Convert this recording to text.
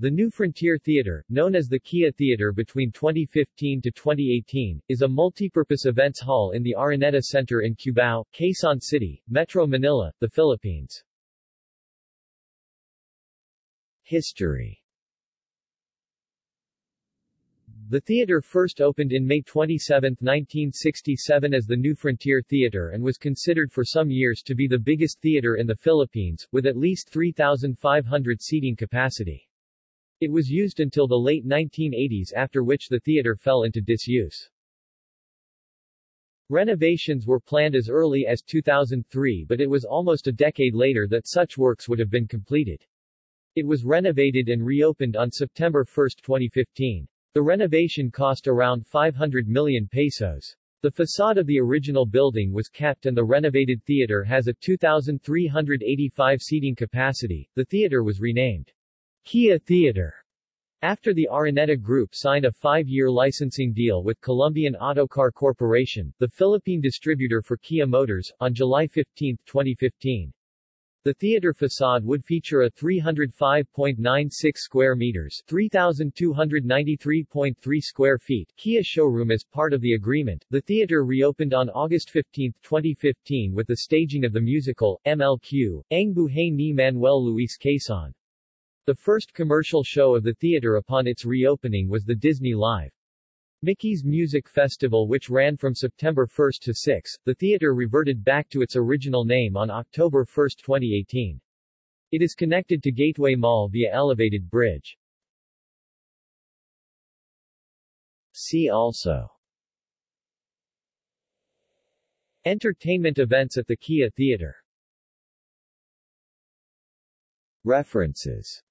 The New Frontier Theater, known as the Kia Theater between 2015 to 2018, is a multipurpose events hall in the Araneta Center in Cubao, Quezon City, Metro Manila, the Philippines. History The theater first opened in May 27, 1967 as the New Frontier Theater and was considered for some years to be the biggest theater in the Philippines, with at least 3,500 seating capacity. It was used until the late 1980s after which the theater fell into disuse. Renovations were planned as early as 2003 but it was almost a decade later that such works would have been completed. It was renovated and reopened on September 1, 2015. The renovation cost around 500 million pesos. The facade of the original building was kept and the renovated theater has a 2,385 seating capacity. The theater was renamed Kia Theater after the Araneta Group signed a five-year licensing deal with Columbian Autocar Corporation, the Philippine distributor for Kia Motors, on July 15, 2015. The theater facade would feature a 305.96 square meters 3,293.3 square feet Kia showroom as part of the agreement. The theater reopened on August 15, 2015 with the staging of the musical, MLQ, Ang Buhay ni Manuel Luis Quezon. The first commercial show of the theater upon its reopening was the Disney Live. Mickey's Music Festival which ran from September 1 to 6. The theater reverted back to its original name on October 1, 2018. It is connected to Gateway Mall via elevated bridge. See also Entertainment events at the Kia Theater References